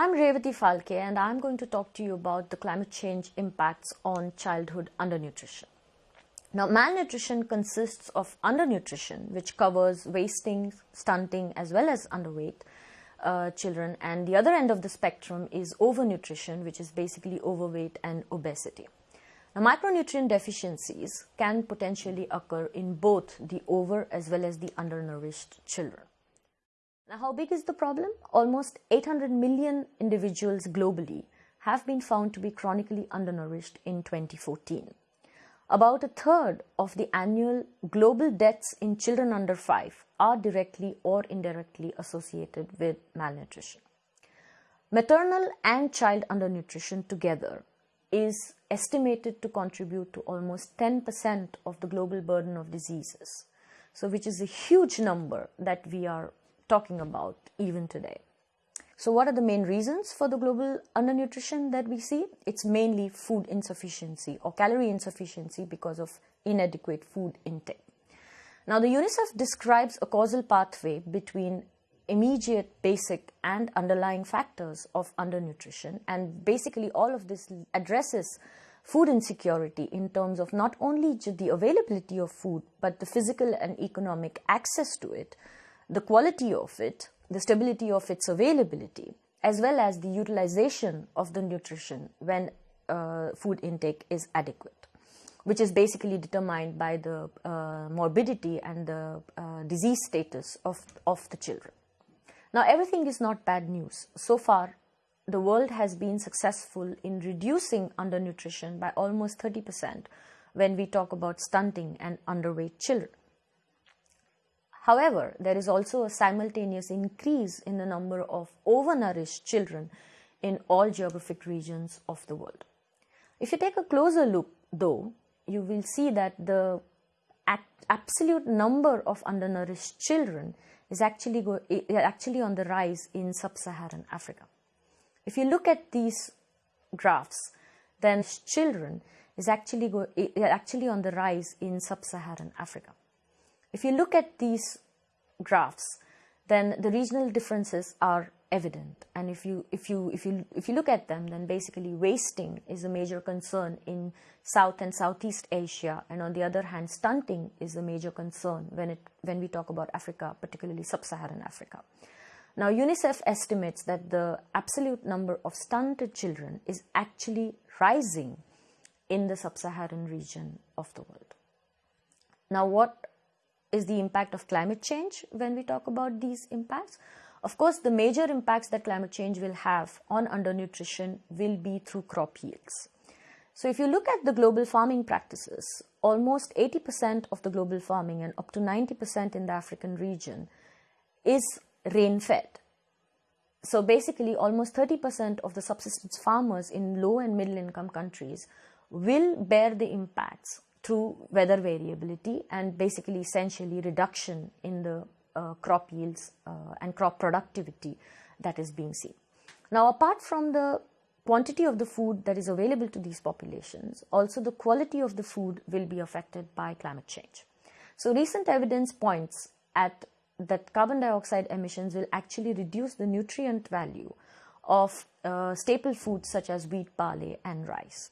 I'm Revati Phalkey and I'm going to talk to you about the climate change impacts on childhood undernutrition. Now, malnutrition consists of undernutrition, which covers wasting, stunting, as well as underweight uh, children, and the other end of the spectrum is overnutrition, which is basically overweight and obesity. Now, micronutrient deficiencies can potentially occur in both the over as well as the undernourished children. Now, how big is the problem? Almost 800 million individuals globally have been found to be chronically undernourished in 2014. About a third of the annual global deaths in children under 5 are directly or indirectly associated with malnutrition. Maternal and child undernutrition together is estimated to contribute to almost 10% of the global burden of diseases. So, which is a huge number that we are talking about even today. So, what are the main reasons for the global undernutrition that we see? It's mainly food insufficiency or calorie insufficiency because of inadequate food intake. Now, the UNICEF describes a causal pathway between immediate, basic, and underlying factors of undernutrition, and basically, all of this addresses food insecurity in terms of not only the availability of food, but the physical and economic access to it, the quality of it, the stability of its availability, as well as the utilization of the nutrition when uh, food intake is adequate, which is basically determined by the uh, morbidity and the uh, disease status of, of the children. Now, everything is not bad news. So far, the world has been successful in reducing undernutrition by almost 30% when we talk about stunting and underweight children. However, there is also a simultaneous increase in the number of overnourished children in all geographic regions of the world. If you take a closer look, though, you will see that the absolute number of undernourished children is actually, go, actually on the rise in sub-Saharan Africa. If you look at these graphs, then children is actually, go, actually on the rise in sub-Saharan Africa. If you look at these graphs, then the regional differences are evident. And if you, if you, if you, if you look at them, then basically wasting is a major concern in South and Southeast Asia. And on the other hand, stunting is a major concern when, it, when we talk about Africa, particularly sub-Saharan Africa. Now, UNICEF estimates that the absolute number of stunted children is actually rising in the sub-Saharan region of the world. Now, what is the impact of climate change when we talk about these impacts. Of course, the major impacts that climate change will have on undernutrition will be through crop yields. So if you look at the global farming practices, almost 80% of the global farming and up to 90% in the African region is rain-fed. So basically almost 30% of the subsistence farmers in low and middle income countries will bear the impacts through weather variability and basically essentially reduction in the uh, crop yields uh, and crop productivity that is being seen. Now apart from the quantity of the food that is available to these populations, also the quality of the food will be affected by climate change. So recent evidence points at that carbon dioxide emissions will actually reduce the nutrient value of uh, staple foods such as wheat, barley and rice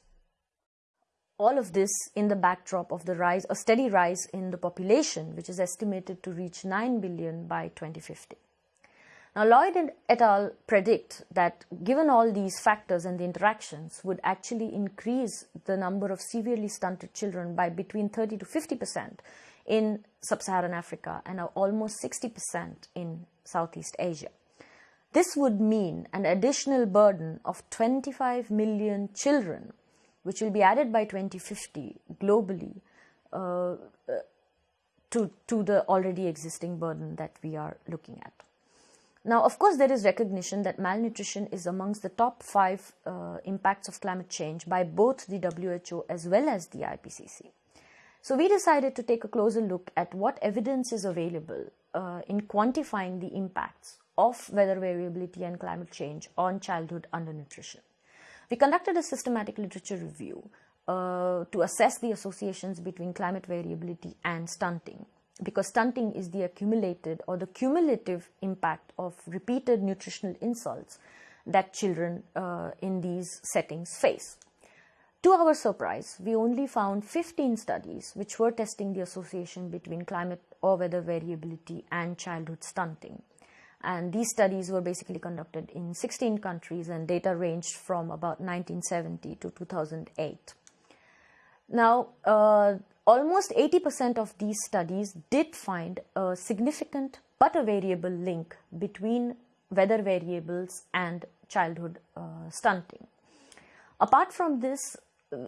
all of this in the backdrop of the rise, a steady rise in the population, which is estimated to reach 9 billion by 2050. Now, Lloyd et al. predict that given all these factors and the interactions would actually increase the number of severely stunted children by between 30 to 50 percent in sub-Saharan Africa and almost 60 percent in Southeast Asia. This would mean an additional burden of 25 million children which will be added by 2050 globally uh, uh, to, to the already existing burden that we are looking at. Now, of course, there is recognition that malnutrition is amongst the top five uh, impacts of climate change by both the WHO as well as the IPCC. So we decided to take a closer look at what evidence is available uh, in quantifying the impacts of weather variability and climate change on childhood undernutrition. We conducted a systematic literature review uh, to assess the associations between climate variability and stunting because stunting is the accumulated or the cumulative impact of repeated nutritional insults that children uh, in these settings face. To our surprise, we only found 15 studies which were testing the association between climate or weather variability and childhood stunting. And these studies were basically conducted in 16 countries and data ranged from about 1970 to 2008. Now, uh, almost 80% of these studies did find a significant but a variable link between weather variables and childhood uh, stunting. Apart from this,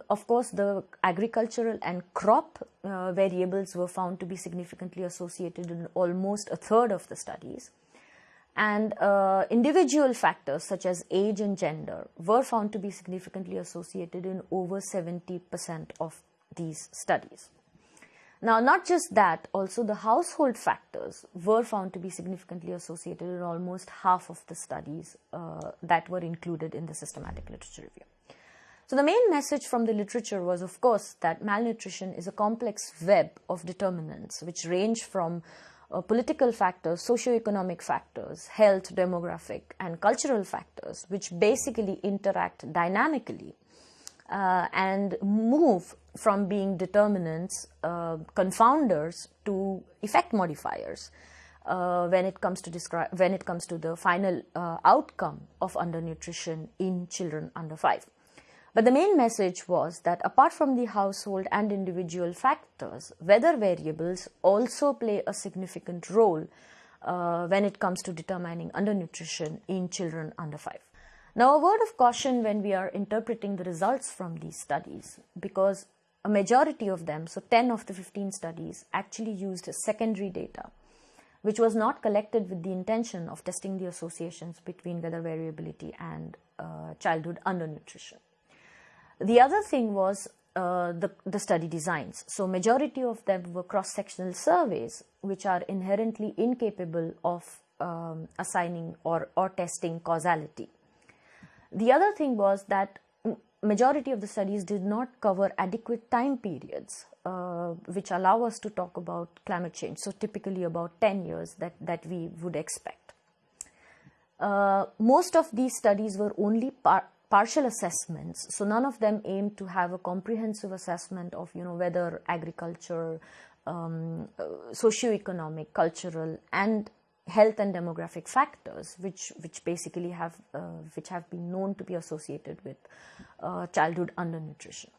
of course, the agricultural and crop uh, variables were found to be significantly associated in almost a third of the studies. And uh, individual factors such as age and gender were found to be significantly associated in over 70% of these studies. Now, not just that, also the household factors were found to be significantly associated in almost half of the studies uh, that were included in the systematic literature review. So the main message from the literature was, of course, that malnutrition is a complex web of determinants which range from uh, political factors, socio-economic factors, health, demographic, and cultural factors, which basically interact dynamically uh, and move from being determinants, uh, confounders to effect modifiers uh, when it comes to describe when it comes to the final uh, outcome of undernutrition in children under five. But the main message was that apart from the household and individual factors, weather variables also play a significant role uh, when it comes to determining undernutrition in children under five. Now, a word of caution when we are interpreting the results from these studies, because a majority of them, so 10 of the 15 studies, actually used secondary data, which was not collected with the intention of testing the associations between weather variability and uh, childhood undernutrition. The other thing was uh, the, the study designs. So majority of them were cross-sectional surveys, which are inherently incapable of um, assigning or, or testing causality. The other thing was that majority of the studies did not cover adequate time periods uh, which allow us to talk about climate change. So typically about 10 years that, that we would expect. Uh, most of these studies were only par partial assessments. So none of them aimed to have a comprehensive assessment of, you know, whether agriculture, um, uh, socio-economic, cultural and health and demographic factors which which basically have uh, which have been known to be associated with uh, childhood undernutrition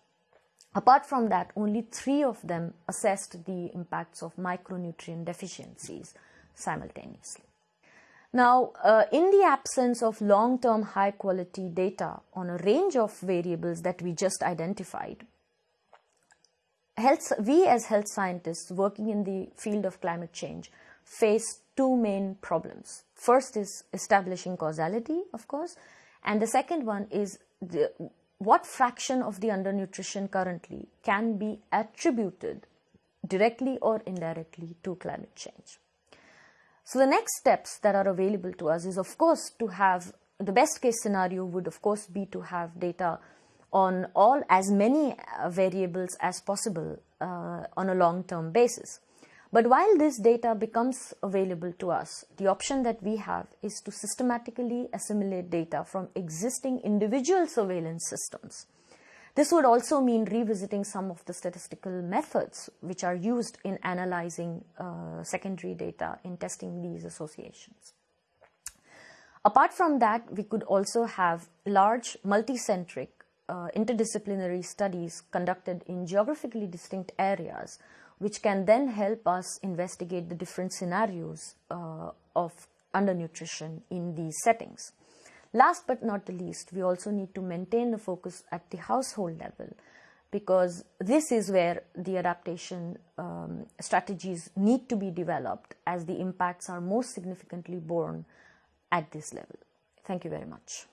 apart from that only 3 of them assessed the impacts of micronutrient deficiencies simultaneously now uh, in the absence of long term high quality data on a range of variables that we just identified health we as health scientists working in the field of climate change face two main problems. First is establishing causality, of course, and the second one is the, what fraction of the undernutrition currently can be attributed directly or indirectly to climate change. So the next steps that are available to us is of course to have the best case scenario would of course be to have data on all as many uh, variables as possible uh, on a long term basis. But while this data becomes available to us, the option that we have is to systematically assimilate data from existing individual surveillance systems. This would also mean revisiting some of the statistical methods which are used in analyzing uh, secondary data in testing these associations. Apart from that, we could also have large multicentric uh, interdisciplinary studies conducted in geographically distinct areas which can then help us investigate the different scenarios uh, of undernutrition in these settings. Last but not the least, we also need to maintain the focus at the household level because this is where the adaptation um, strategies need to be developed as the impacts are most significantly borne at this level. Thank you very much.